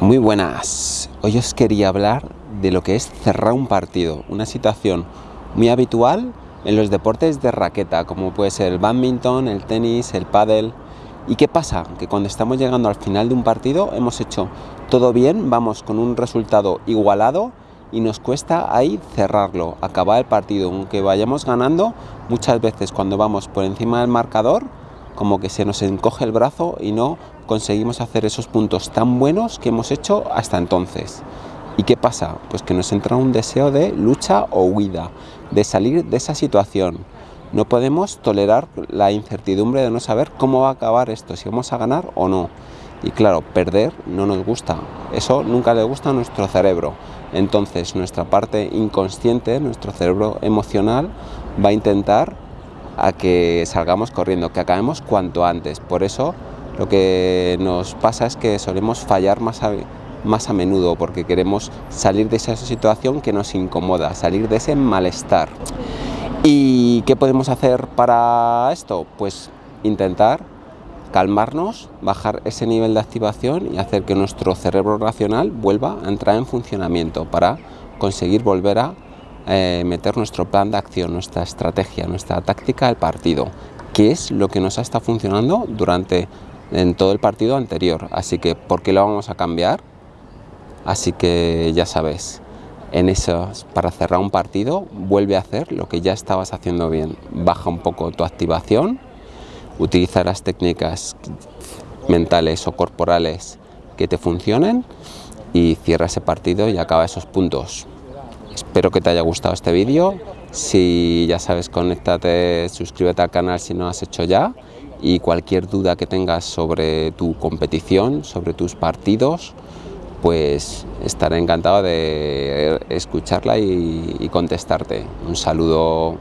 Muy buenas, hoy os quería hablar de lo que es cerrar un partido, una situación muy habitual en los deportes de raqueta, como puede ser el badminton, el tenis, el pádel. ¿Y qué pasa? Que cuando estamos llegando al final de un partido hemos hecho todo bien, vamos con un resultado igualado y nos cuesta ahí cerrarlo, acabar el partido, aunque vayamos ganando, muchas veces cuando vamos por encima del marcador, como que se nos encoge el brazo y no conseguimos hacer esos puntos tan buenos que hemos hecho hasta entonces. ¿Y qué pasa? Pues que nos entra un deseo de lucha o huida, de salir de esa situación. No podemos tolerar la incertidumbre de no saber cómo va a acabar esto, si vamos a ganar o no. Y claro, perder no nos gusta, eso nunca le gusta a nuestro cerebro. Entonces nuestra parte inconsciente, nuestro cerebro emocional, va a intentar a que salgamos corriendo, que acabemos cuanto antes. Por eso lo que nos pasa es que solemos fallar más a, más a menudo porque queremos salir de esa situación que nos incomoda, salir de ese malestar. ¿Y qué podemos hacer para esto? Pues intentar calmarnos, bajar ese nivel de activación y hacer que nuestro cerebro racional vuelva a entrar en funcionamiento para conseguir volver a eh, meter nuestro plan de acción, nuestra estrategia, nuestra táctica del partido, que es lo que nos ha estado funcionando durante en todo el partido anterior. Así que, ¿por qué lo vamos a cambiar? Así que ya sabes, en eso, para cerrar un partido, vuelve a hacer lo que ya estabas haciendo bien. Baja un poco tu activación, utiliza las técnicas mentales o corporales que te funcionen y cierra ese partido y acaba esos puntos. Espero que te haya gustado este vídeo. Si ya sabes, conéctate, suscríbete al canal si no has hecho ya y cualquier duda que tengas sobre tu competición, sobre tus partidos, pues estaré encantado de escucharla y, y contestarte. Un saludo.